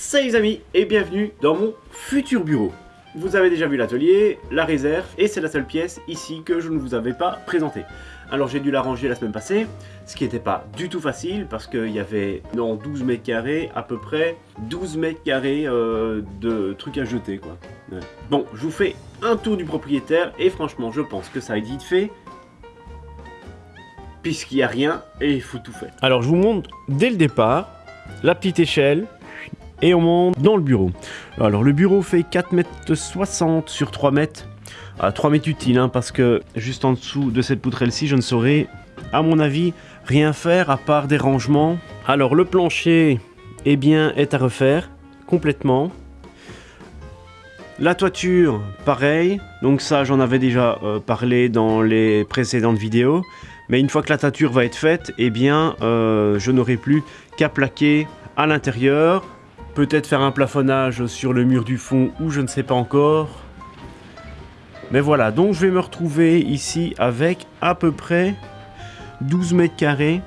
Salut les amis et bienvenue dans mon futur bureau. Vous avez déjà vu l'atelier, la réserve et c'est la seule pièce ici que je ne vous avais pas présentée. Alors j'ai dû la ranger la semaine passée, ce qui n'était pas du tout facile parce qu'il y avait dans 12 mètres carrés à peu près 12 mètres carrés euh, de trucs à jeter quoi. Bon, je vous fais un tour du propriétaire et franchement je pense que ça a vite fait puisqu'il n'y a rien et il faut tout faire. Alors je vous montre dès le départ la petite échelle et on monte dans le bureau. Alors le bureau fait 4,60 m sur 3 mètres. À 3 mètres utile hein, parce que juste en dessous de cette poutrelle-ci, je ne saurais, à mon avis, rien faire à part des rangements. Alors le plancher, eh bien, est à refaire complètement. La toiture, pareil. Donc ça, j'en avais déjà euh, parlé dans les précédentes vidéos. Mais une fois que la toiture va être faite, eh bien, euh, je n'aurai plus qu'à plaquer à l'intérieur. Peut-être faire un plafonnage sur le mur du fond ou je ne sais pas encore. Mais voilà, donc je vais me retrouver ici avec à peu près 12 mètres carrés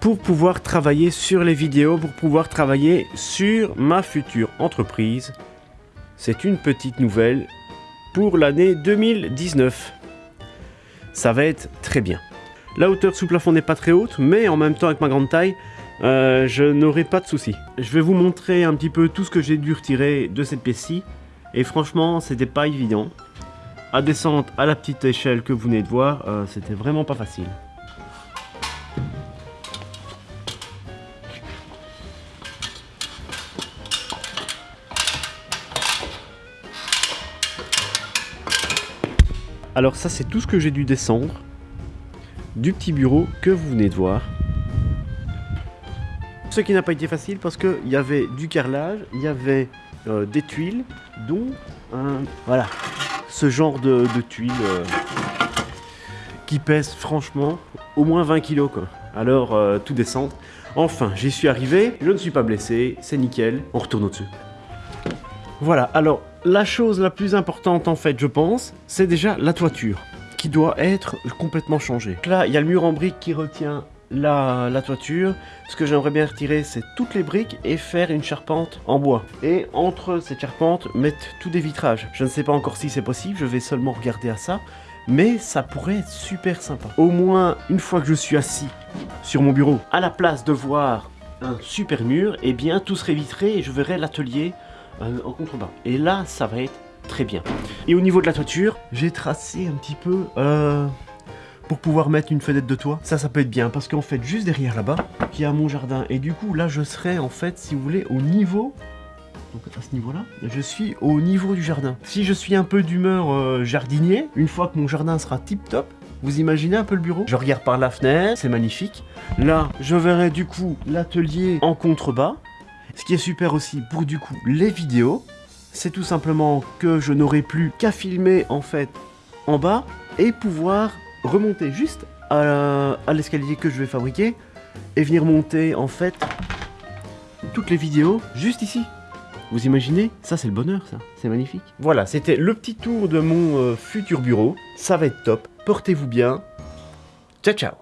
pour pouvoir travailler sur les vidéos, pour pouvoir travailler sur ma future entreprise. C'est une petite nouvelle pour l'année 2019 ça va être très bien. La hauteur sous plafond n'est pas très haute, mais en même temps avec ma grande taille, euh, je n'aurai pas de soucis. Je vais vous montrer un petit peu tout ce que j'ai dû retirer de cette pièce-ci, et franchement, c'était pas évident. À descendre à la petite échelle que vous venez de voir, euh, c'était vraiment pas facile. Alors ça c'est tout ce que j'ai dû descendre du petit bureau que vous venez de voir. Ce qui n'a pas été facile parce qu'il y avait du carrelage, il y avait euh, des tuiles, dont un, voilà, ce genre de, tuiles euh, qui pèsent franchement au moins 20 kg quoi. Alors euh, tout descendre. Enfin, j'y suis arrivé, je ne suis pas blessé, c'est nickel, on retourne au-dessus. Voilà, alors la chose la plus importante en fait, je pense, c'est déjà la toiture qui doit être complètement changée. là, il y a le mur en briques qui retient la, toiture. Ce que j'aimerais bien retirer, c'est toutes les briques et faire une charpente en bois. Et entre ces charpentes, mettre tous des vitrages. Je ne sais pas encore si c'est possible, je vais seulement regarder à ça. Mais ça pourrait être super sympa. Au moins, une fois que je suis assis sur mon bureau, à la place de voir un super mur, eh bien tout serait vitré et je verrai l'atelier euh, en contrebas. Et là, ça va être très bien. Et au niveau de la toiture, j'ai tracé un petit peu euh, pour pouvoir mettre une fenêtre de toit. Ça, ça peut être bien parce qu'en fait, juste derrière là-bas, il y a mon jardin. Et du coup, là, je serai en fait, si vous voulez, au niveau donc à ce niveau-là, je suis au niveau du jardin. Si je suis un peu d'humeur euh, jardinier, une fois que mon jardin sera tip-top, vous imaginez un peu le bureau? Je regarde par la fenêtre, c'est magnifique. Là, je verrai du coup l'atelier en contrebas. Ce qui est super aussi pour du coup les vidéos, c'est tout simplement que je n'aurai plus qu'à filmer en fait en bas et pouvoir remonter juste à l'escalier que je vais fabriquer et venir monter en fait toutes les vidéos juste ici. Vous imaginez? Ça c'est le bonheur ça, c'est magnifique. Voilà, c'était le petit tour de mon euh, futur bureau. Ça va être top. Portez-vous bien. Ciao ciao